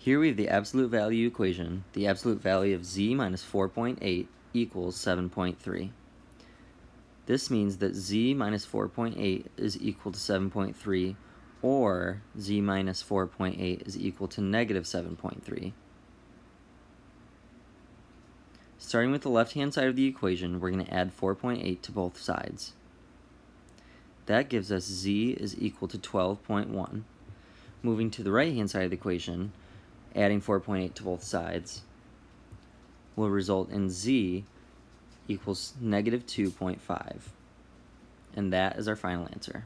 Here we have the absolute value equation. The absolute value of z minus 4.8 equals 7.3. This means that z minus 4.8 is equal to 7.3 or z minus 4.8 is equal to negative 7.3. Starting with the left-hand side of the equation, we're going to add 4.8 to both sides. That gives us z is equal to 12.1. Moving to the right-hand side of the equation, adding 4.8 to both sides will result in z equals negative 2.5. And that is our final answer.